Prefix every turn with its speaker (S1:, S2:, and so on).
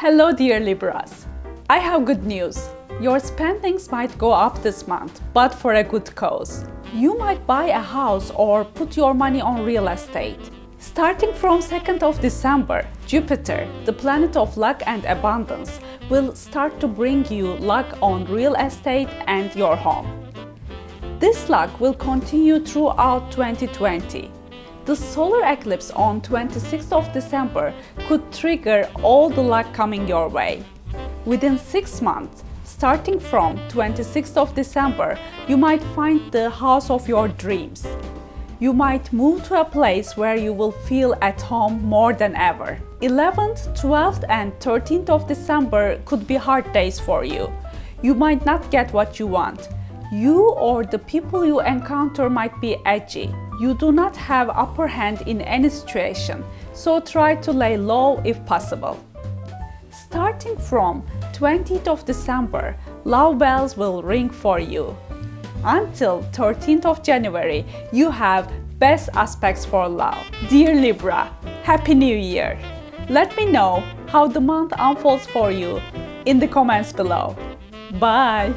S1: Hello dear Libras! I have good news. Your spendings might go up this month, but for a good cause. You might buy a house or put your money on real estate. Starting from 2nd of December, Jupiter, the planet of luck and abundance, will start to bring you luck on real estate and your home. This luck will continue throughout 2020. The solar eclipse on 26th of December could trigger all the luck coming your way. Within 6 months, starting from 26th of December, you might find the house of your dreams. You might move to a place where you will feel at home more than ever. 11th, 12th and 13th of December could be hard days for you. You might not get what you want. You or the people you encounter might be edgy. You do not have upper hand in any situation, so try to lay low if possible. Starting from 20th of December, love bells will ring for you. Until 13th of January, you have best aspects for love. Dear Libra, Happy New Year! Let me know how the month unfolds for you in the comments below. Bye!